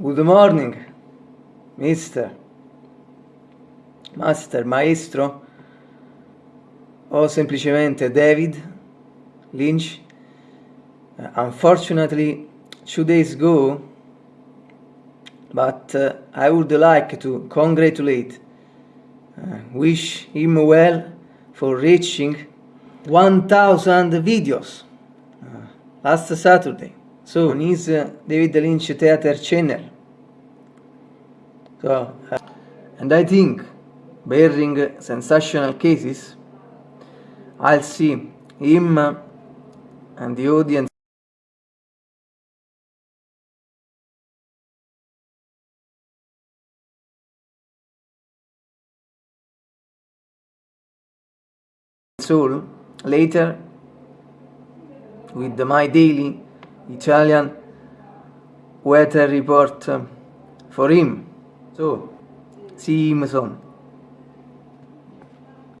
Good morning, mister, master, maestro, o semplicemente David Lynch. Uh, unfortunately, two days ago, but uh, I would like to congratulate, uh, wish him well for reaching 1000 videos uh, last Saturday. So, on David Lynch Theater channel. So, uh, and I think, bearing sensational cases, I'll see him and the audience. Soul later with my daily Italian weather report um, for him. So, see him soon.